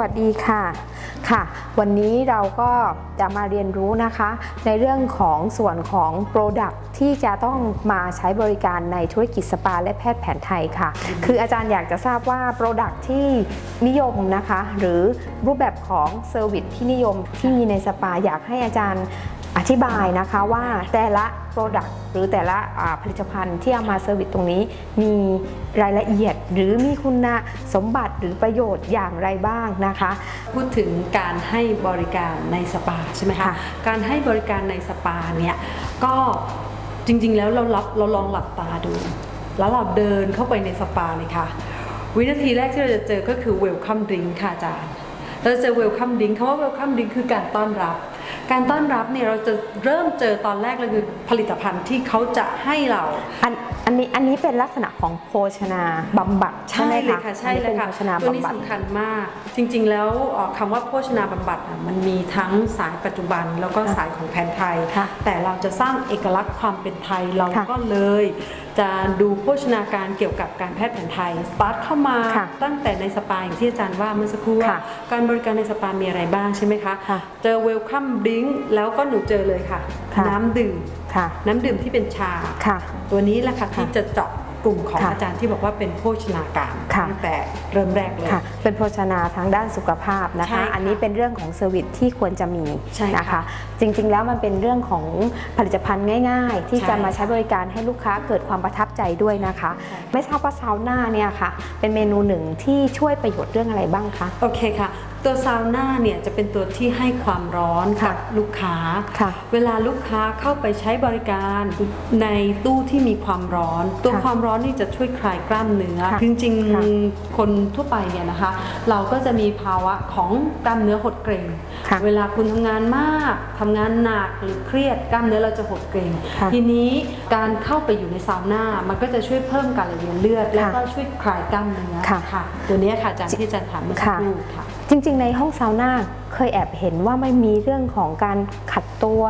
วัสดีค่ะค่ะ วันนี้เราก็จะมาเรียนรู้นะคะ ในเรื่องของส่วนของ Product ที่จะต้องมาใช้บริการในธุรกิจสปาและแพทย์แผนไทยค่ะ คืออาจารย์อยากจะทราบว่า Product ที่นิยมนะคะ หรือรูปแบบของ service ที่นิยมที่มีในสปาอยากให้อาจารย์ อธิบายนะคะว่าแต่ละ Product หรือแต่ละอ่าผลิตภัณฑ์ที่เอามา service ตรงนี้ มีรายละเอียดหรือมีคุณสมบัติหรือประโยชน์อย่างไรบ้างนะคะ พูดถึงการให้บริการในสปาใช่ไหมคะค่ะการให้บริการในสปาเนี่ยก็จริงๆแล้วเรารับเราลองหลับตาดู แล้วเราเดินเข้าไปในสปาเลยค่ะ วินาทีแรกที่เราจะเจอก็คือ welcome drink ค่ะอาจารย์เราจะเจอ welcome drink คำว่า welcome drink คือการต้อนรับ การต้อนรับเนี่ยเราจะเริ่มเจอตอนแรกเลยคือผลิตภัณฑ์ที่เขาจะให้เรา อันอันนี้อันนี้เป็นลักษณะของโภชนาบำบัดใช่ใช่ไหมเลยคะค่ะใช่เลยค่ะอันนี้เป็นโภชนาตัวนี้บำบัดสำคัญมาก จริง ๆ แล้วเอ่อคำว่าโภชนาบำบัดอะมันมีทั้งสายปัจจุบันแล้วก็ค่ะสายของแผนไทยค่ะแต่เราจะสร้างเอกลักษณ์ความเป็นไทยเราค่ะก็เลย จะดูโภชนาการเกี่ยวกับการแพทย์แผนไทยสตาร์ทเข้ามาค่ะตั้งแต่ในสปาอย่างที่อาจารย์ว่าเมื่อสักครู่ว่าค่ะการบริการในสปามีอะไรบ้างใช่ไหมคะค่ะเจอ welcome drinkแล้วก็หนูเจอเลยค่ะ ค่ะน้ำดื่มค่ะน้ำดื่มที่เป็นชา ค่ะตัวนี้แหละค่ะค่ะที่จะเจาะกลุ่มของค่ะอาจารย์ที่บอกว่าเป็นโภชนาการค่ะ ตั้งแต่เริ่มแรกเลย ค่ะเป็นโภชนาทางด้านสุขภาพนะใช่คะ ค่ะอันนี้เป็นเรื่องของเซอร์วิสที่ควรจะมีใช่ค่ะนะคะ จริงๆแล้วมันเป็นเรื่องของผลิตภัณฑ์ง่าย ๆ ที่ใช่จะมาใช้บริการให้ลูกค้าเกิดความประทับใจด้วยนะคะ ใช่ ไม่ทราบว่าซาวน่าเนี่ยค่ะ เป็นเมนูหนึ่งที่ช่วยประโยชน์เรื่องอะไรบ้างคะ โอเคค่ะ ตัวซาวน่าเนี่ยจะเป็นตัวที่ให้ความร้อนค่ะกับลูกค้าค่ะเวลาลูกค้าเข้าไปใช้บริการในตู้ที่มีความร้อน ตัวค่ะความร้อนนี่จะช่วยคลายกล้ามเนื้อค่ะจริงค่ะๆคนทั่วไปเนี่ยนะคะ เราก็จะมีภาวะของกล้ามเนื้อหดเกร็งค่ะเวลาคุณทำงานมากทำงานหนักหรือเครียดกล้ามเนื้อเราจะหดเกร็งค่ะทีนี้การเข้าไปอยู่ในซาวน่ามันก็จะช่วยเพิ่มการไหลเวียนเลือด แล้วก็ช่วยคลายกล้ามเนื้อค่ะค่ะตัวเนี้ยค่ะอาจารย์ที่อาจารย์ถามเมื่อสักค่ะครู่ค่ะ จริง ๆ ในห้องซาวน่าเคยแอบเห็นว่าไม่มีเรื่องของการขัดตัว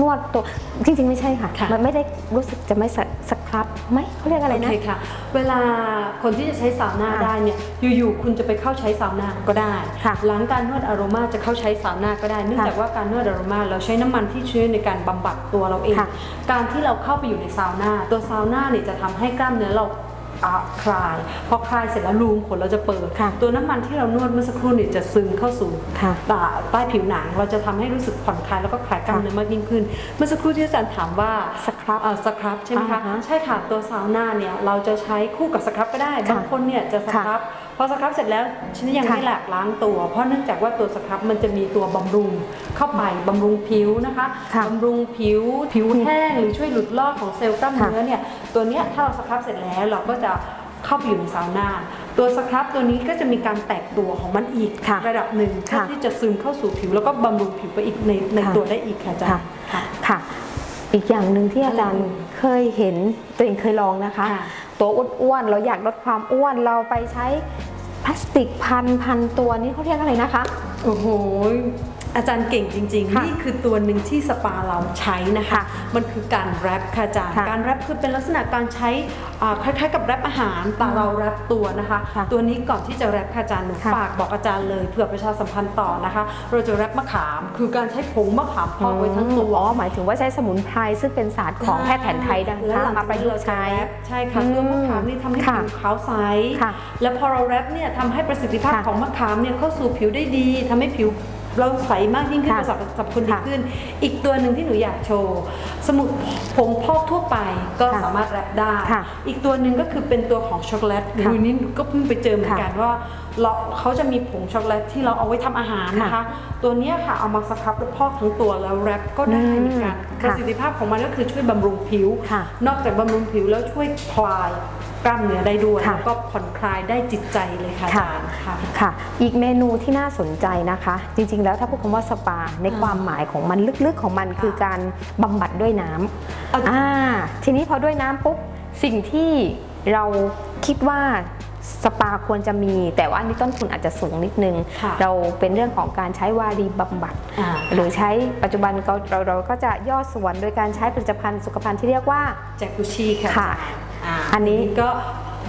นวดตัว จริง ๆ ไม่ใช่ค่ะค่ะมันไม่ได้รู้สึกจะไม่สสครับไหมเขาเรียกอะไรโอนะเคค่ะ เวลาคนที่จะใช้ซาวน่าค่ะได้เนี่ยอยู่ๆคุณจะไปเข้าใช้ซาวน่าก็ได้ค่ะหลังการนวดอโรมาจะเข้าใช้ซาวน่าก็ได้เนื่องค่ะจากว่าการนวดอโรมาเราใช้น้ำมันที่ช่วยในการบำบัดตัวเราเองค่ะการที่เราเข้าไปอยู่ในซาวน่าตัวซาวน่าเนี่ยจะทำให้กล้ามเนื้อเราอะ คลายพอคลายเสร็จแล้วรูมขนเราจะเปิดค่ะตัวน้ำมันที่เรานวดเมื่อสักครู่เนี่ยจะซึมเข้าสู่ค่ะตาใต้ผิวหนัง เราจะทำให้รู้สึกผ่อนคลายแล้วก็คลายกล้ามค่ะเนื้อมากยิ่งขึ้น เมื่อสักครู่ที่อาจารย์ถามว่าสครับเอ่อสครับใช่ไหมคะอ่าฮะใช่ค่ะตัวซาวน่าเนี่ยเราจะใช้คู่กับสครับก็ได้ค่ะบางคนเนี่ยจะสครับพอสครับเสร็จแล้วฉันยังค่ะไม่หลากล้างตัว เพราะเนื่องจากว่าตัวสครับมันจะมีตัวบำรุงเข้าไปบำรุงผิวนะคะค่ะบำรุงผิวผิวแห้งหรือช่วยหลุดลอกของเซลล์กล้ามค่ะเนื้อเนี่ยตัวเนี้ยถ้าเราสครับเสร็จแล้วเราก็จะเข้าไปอยู่ในซาวน่าตัวสครับตัวนี้ก็จะมีการแตกตัวของมันอีกค่ะระดับหนึ่งเพื่อค่ะที่จะซึมเข้าสู่ผิว แล้วก็บำรุงผิวไปอีกในในค่ะตัวได้อีกค่ะอาจารค่ะย์ค่ะค่ะ อีกอย่างหนึ่งที่อาจารย์เคยเห็นตัวเองเคยลองนะคะค่ะตัวอ้วนๆเราอยากลดความอ้วนเราไปใช้พลาสติกพันพันตัวนี่เขาเรียกอะไรนะคะ โอ้โห อาจารย์เก่งจริง ๆ ค่ะนี่คือตัวหนึ่งที่สปาเราใช้นะคะ ค่ะมันคือการแรปค่ะอาจารย์ ค่ะการแรปคือเป็นลักษณะการใช้อ่าคล้ายๆ กับแรปอาหารแต่เราแรปตัวนะคะ ค่ะตัวนี้ก่อนที่จะแรปค่ะอาจารย์หนูค่ะฝากบอกอาจารย์เลยเผื่อประชาสัมพันธ์ต่อนะคะ เราจะแรปมะขาม คือการใช้ผงมะขามพอกไว้ทั้งตัว อ๋อหมายถึงว่าใช้สมุนไพรซึ่งเป็นศาสตร์ของแพทย์แผนไทยดังแล้วหลังมาประยุกต์ใช้ จากนั้นเราจะแรปใช่ค่ะอืมตัวมะขามนี่ทำให้ค่ะผิวขาวใส ค่ะแล้วพอเราแรปเนี่ยทำให้ประสิทธิภาพค่ะของมะขามเนี่ยเข้าสู่ผิวได้ดีทำให้ผิว เราใสมากยิ่งขึ้นค่ะประสบสับคนดีค่ะขึ้น อีกตัวหนึ่งที่หนูอยากโชว์ สมุดผงพอกทั่วไปก็ค่ะสามารถแรปได้ค่ะอีกตัวหนึ่งก็คือเป็นตัวของช็อกโกแลตค่ะดูนี่ก็เพิ่งไปเจอเหมือนค่ะกันว่าเราเขาจะมีผงช็อกโกแลตที่เราเอาไว้ทำอาหารนะคะค่ะตัวเนี้ยค่ะเอามาสครับแล้วพอกทั้งตัวแล้วแรปก็ได้เหมือนกันอืมประค่ะสิทธิภาพของมันก็คือช่วยบำรุงผิวค่ะนอกจากบำรุงผิวแล้วช่วยคลาย กล้ามเนื้อได้ด้วยค่ะแล้วก็ผ่อนคลายได้จิตใจเลยค่ะอาค่ะจารย์ค่ะค่ะ อีกเมนูที่น่าสนใจนะคะ จริง ๆ แล้วถ้าพูดคำว่าสปาในอ่าความหมายของมันลึกๆของมันค่ะคือการบำบัดด้วยน้เอาำอ่าทีนี้พอด้วยน้ำปุ๊บสิ่งที่เราคิดว่าสปาควรจะมี แต่ว่าอันนี้ต้นทุนอาจจะสูงนิดนึงค่ะเราเป็นเรื่องของการใช้วารีบำบัดอ่าหรือใช้ปัจจุบันเราเราเราก็จะย่อส่วนโดยการใช้ผลิตภัณฑ์สุขภัณฑ์ที่เรียกว่าแจ็คกุชีค่ะค่ะา อันนี้ก็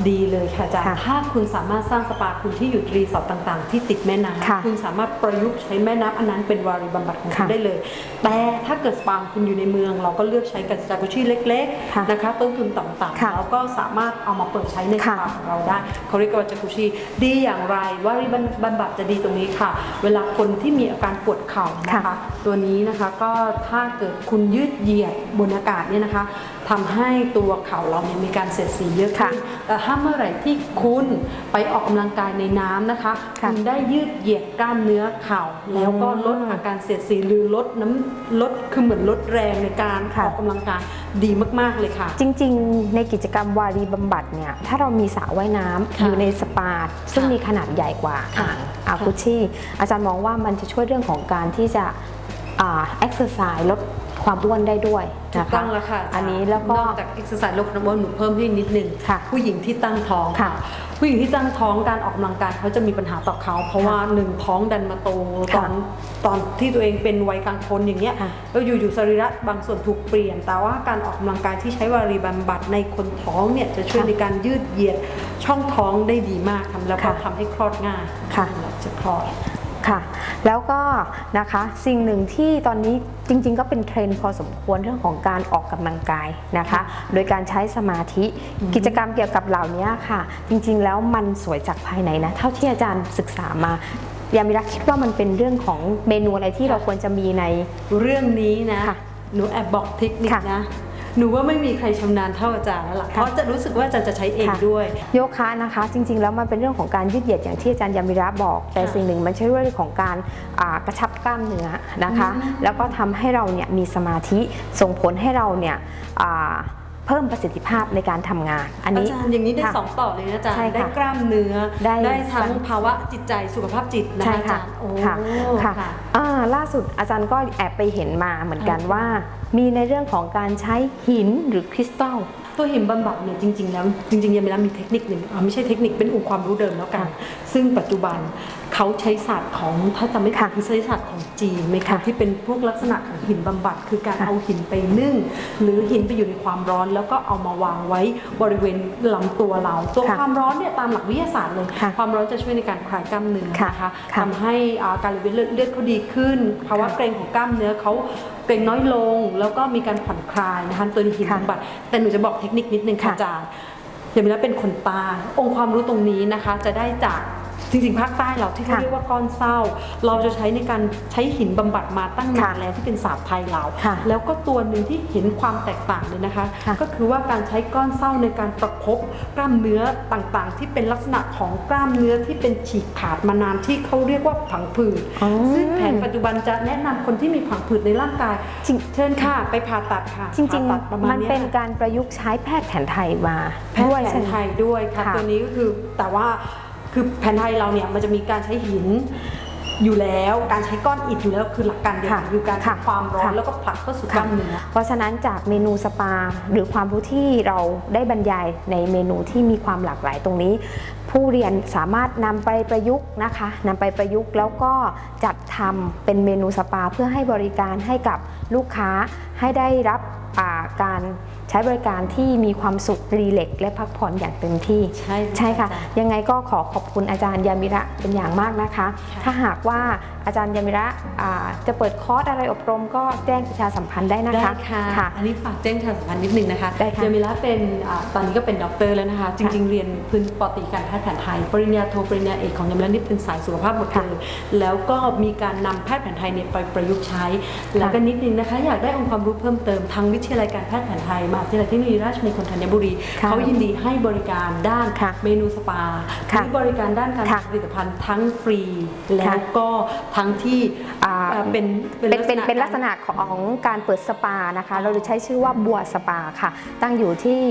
ดีเลยค่ะอาจารย์ค่ะถ้าคุณสามารถสร้างสปาคุณที่อยู่รีสอร์ทต่างๆ ที่ติดแม่น้ค่ะำคุณสามารถประยุกต์ใช้แม่น้ำอันนั้นเป็นวารีบำบัดของคุณค่ะได้เลย แต่ถ้าเกิดสปาของคุณอยู่ในเมือง เราก็เลือกใช้กับจากุชิเล็กค่ะๆนะคะต้นทุนต่ำค่ะๆแล้วก็สามารถเอามาเปิดใช้ในสค่ะปาของเราได้เขาเรียกว่าจากุชิดีอย่างไรวารีบำบัดจะดีตรงนี้ค่ะ เวลาคนที่มีอาการปวดเข่านะคะค่ะตัวนี้นะคะก็ถ้าเกิดคุณยืดเหยียดบนอากาศเนี่ยนะคะ ทำให้ตัวเข่าเราเนี่ยมีการเสียดสีเยอะขึ้นค่ะแต่ถ้าเมื่อไหร่ที่คุณไปออกกำลังกายในน้ำนะคะค่ะณได้ยืดเหยียดกล้ามเนื้อเข่าแล้วก็ลดอืมอาการเสียดสีหรือลดน้ำลดคือเหมือนลดแรงในการค่ะออกกำลังกายดีมากๆเลยค่ะ จริง ๆ ในกิจกรรมวารีบำบัดเนี่ยถ้าเรามีสระว่ายน้ำค่ะอยู่ในสปาซึ่งค่ะมีขนาดใหญ่กว่าค่ะอ่างอากุชิอาจารย์มองว่ามันจะช่วยเรื่องของการที่จะเอ็กซ์ไซส์ลด ความอ้วนได้ด้วยถูนะกคะต้องแล้วค่ะาจารย์อันนี้แล้วก็นอกจาก exercise ลดน้ำมันหนูเพิ่มให้นิดนึงค่ะผู้หญิงที่ตั้งท้องค่ะ ผู้หญิงที่ตั้งท้องการออกกำลังกายเขาจะมีปัญหาต่อเขา เพราะว่าหนึ่งท้องดันมาโตตค่ะอนตอนที่ตัวเองเป็นวัยกลางคนอย่างเงี้ยค่ะแล้วอยู่ๆสรีระบางส่วนถูกเปลี่ยน แต่ว่าการออกกำลังกายที่ใช้วารีบำบัดในคนท้องเนี่ยจะช่วยค่ะในการยืดเหยียดช่องท้องได้ดีมากทำแล้วก็ค่ะทำให้คลอดง่ายค่ะจะคลอด ค่ะ แล้วก็นะคะสิ่งหนึ่งที่ตอนนี้จริง ๆ ก็เป็นเทรนด์พอสมควรเรื่องของการออกกำลังกายนะคะ โดยการใช้สมาธิกิจกรรมเกี่ยวกับเหล่านี้ค่ะ จริง ๆ แล้วมันสวยจากภายในนะเท่าที่อาจารย์ศึกษามายามิรักคิดว่ามันเป็นเรื่องของเมนูอะไรที่เราควรจะมีในเรื่องนี้นะค่ะหนูแอบบอกเทคนิคค่ะนะ หนูว่าไม่มีใครชำนาญเท่าอาจารย์แล้วล่ะเพค่ะราะจะรู้สึกว่าอาจารย์จะใช้เองค่ะด้วย โยคะนะคะ จริง ๆ แล้วมันเป็นเรื่องของการยืดเหยียดอย่างที่อาจารย์ยามิระบอก แต่ค่ะสิ่งหนึ่งมันใช่เรื่องของการอ่ากระชับกล้ามเนื้อนะคะอืมแล้วก็ทำให้เราเนี่ยมีสมาธิส่งผลให้เราเนี่ยอ่า เพิ่มประสิทธิภาพในการทำงาน อันอานี้จารย์อย่างนี้ได้ค่ะสองต่อเลยนะอาจารย์ ใช่ค่ะได้กล้ามเนื้อได้ทั้งสังภาวะจิตใจสุขภาพจิตนะใช่คะอาค่ะจารย์โอ้ค่ะค่ะ ค่ะ อ่าล่าสุดอาจารย์ก็แอบไปเห็นมาเหมือนกันค่ะ ว่า มีในเรื่องของการใช้หินหรือคริสตัล ตัวหินบำบัดเนี่ยจริงๆแล้วจริงๆยังมีแล้วมีเทคนิคหนึ่งอ่าไม่ใช่เทคนิคเป็นองค์ความรู้เดิมแล้วกันค่ะซึ่งปัจจุบันเขาใช้ศาสตร์ของถ้าจำไม่ผิดค่ะคือใช้ศาสตร์ของจีนไหมคะค่ะ ที่เป็นพวกลักษณะของหินบำบัด คือการค่ะเอาหินไปนึ่ง หรือหินไปอยู่ในความร้อน แล้วก็เอามาวางไว้บริเวณลำตัวเรา ตัวค่ะความร้อนเนี่ยตามหลักวิทยาศาสตร์เลยค่ะความร้อนจะช่วยในการคลายกล้ามเนื้อค่ะนะคะค่ะทำให้อ่าการไหลเวียนเลือดเลือดเขาดีขึ้นภาวะค่ะเกร็งของกล้ามเนื้อเขาเกร็งน้อยลง แล้วก็มีการผ่อนคลายนะคะตัวหินค่ะบำบัดแต่หนูจะบอกเทคนิคนิดนึงค่ะค่ะอาจารย์อย่างนี้เป็นคนใตาองค์ความรู้ตรงนี้นะคะจะได้จาก จริงๆภาคใต้เราที่เขาค่ะเรียกว่าก้อนเศร้า เราจะใช้ในการใช้หินบำบัดมาตั้งนานค่ะแล้วที่เป็นศาสตร์ไทยเราค่ะแล้วก็ตัวหนึ่งที่เห็นความแตกต่างเลยนะคะค่ะก็คือว่าการใช้ก้อนเศร้าในการประคบกล้ามเนื้อต่างๆ ที่เป็นลักษณะของกล้ามเนื้อที่เป็นฉีกขาดมานานที่เขาเรียกว่าผังผืดอ๋อซึ่งแผนปัจจุบันจะแนะนำคนที่มีผังผืดในร่างกายจริงเชิญค่ะไปผ่าตัดค่ะจริงผ่าตัดประมาณๆมันยเป็นค่ะการประยุกต์ใช้แพทย์แผนไทยมาแพทย์ด้วยแผใช่นไหมไทยด้วยค่ะค่ะตัวนี้ก็คือแต่ว่า คือแผนไทยเราเนี่ยมันจะมีการใช้หินอยู่แล้วการใช้ก้อนอิฐอยู่แล้วคือหลักการเดียวกันค่ะคือการใช้ค่ะความร้อนค่ะแล้วก็ผลักเข้าสู่กล้ามเนื้อเพราะฉะนั้นจากเมนูสปา หรือความรู้ที่เราได้บรรยายในเมนูที่มีความหลากหลายตรงนี้ ผู้เรียนสามารถนำไปประยุกต์นะคะนำไปประยุกต์แล้วก็จัดทำเป็นเมนูสปาเพื่อให้บริการให้กับลูกค้าให้ได้รับอ่าการใช้บริการที่มีความสุข relax และพักผ่อนอย่างเต็มที่ใช่ใช่ค่ะอาจารย์ยังไงก็ขอขอบคุณอาจารย์ยามิระเป็นอย่างมากนะคะค่ะถ้าหากว่าอาจารย์ยามิระอ่าจะเปิดคอร์สอะไรอบรม ก็แจ้งประชาสัมพันธ์ได้นะได้คะค่ะอันนี้ฝากแจ้งทางสัมพันธ์นิดนึงนะคะได้ค่ะยามิระเป็นอ่าตอนนี้ก็เป็นด็อกเตอร์แล้วนะคะ จริง ๆ เรียนพื้นปอตรีการแพทย์แผนไทย ปริญญาโทปริญญาเอกของยามิระนี่เป็นสายสุขภาพหมดเลยแล้วก็มีการนำแพทย์แผนไทยเนี่ยไปประยุกต์ใช้ แล้วก็นิดนึงนะคะ อยากได้องค์ความรู้เพิ่มเติมทางวิทยาลัยการแพทย์แผนไทยมหาวิทยาลัยเทคโนโลยีราชมงคลธัญบุรีค่ะเขายินดีให้บริการด้านค่ะเมนูสปาค่ะหรือบริการด้านการค่ะผลิตภัณฑ์ทั้งฟรี แล้วก็ทั้งที่อ่าเอ่อเป็นเป็นเป็นเป็นลักษการณะของการเปิดสปานะคะเราเลยใช้ชื่อว่าบัวสปาค่ะ ตั้งอยู่ที่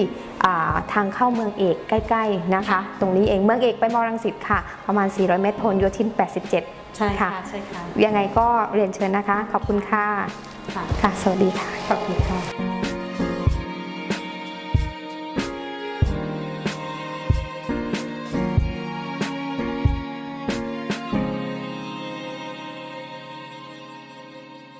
อ่าทางเข้าเมืองเอกใกล้ๆนะคะ ตรงนี้เองเมืองเอกไปมอรังสิตค่ะ ประมาณ 400 เมตรพหลโยธิน 87 ใช่ค่ะค่ะใช่ค่ะ ยังไงก็เรียนเชิญนะคะ ขอบคุณค่ะ ค่ะค่ะสวัสดีค่ะ ขอบคุณค่ะ